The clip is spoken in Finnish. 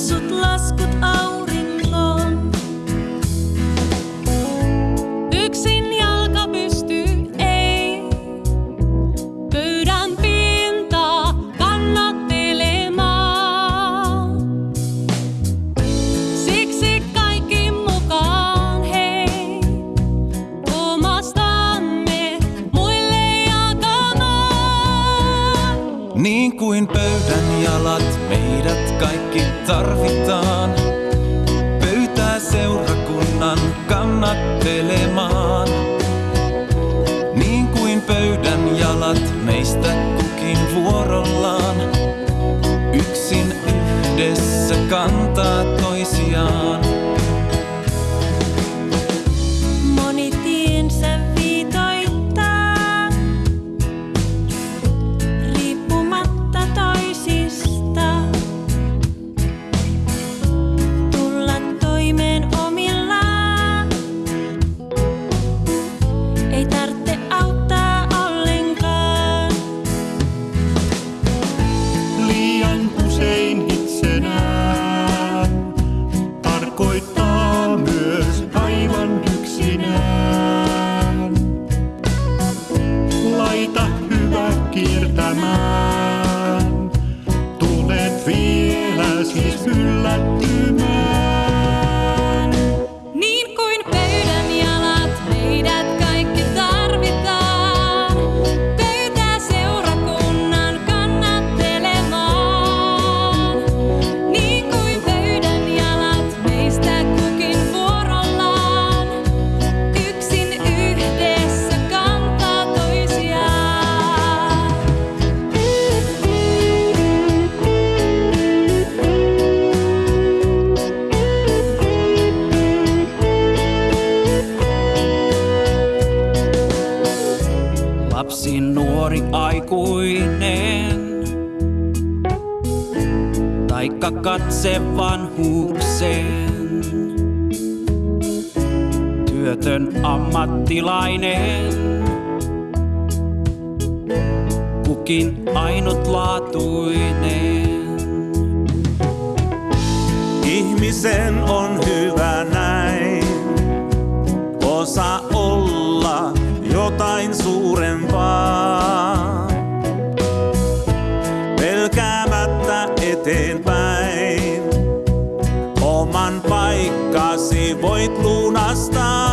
usut laskut auki. telema. vielä siis yllättymään. olisin nuori aikuinen. Taikka katse vanhuukseen. Työtön ammattilainen. Kukin ainutlaatuinen. Ihmisen on hyvä. eteenpäin. Oman paikkasi voit lunastaa.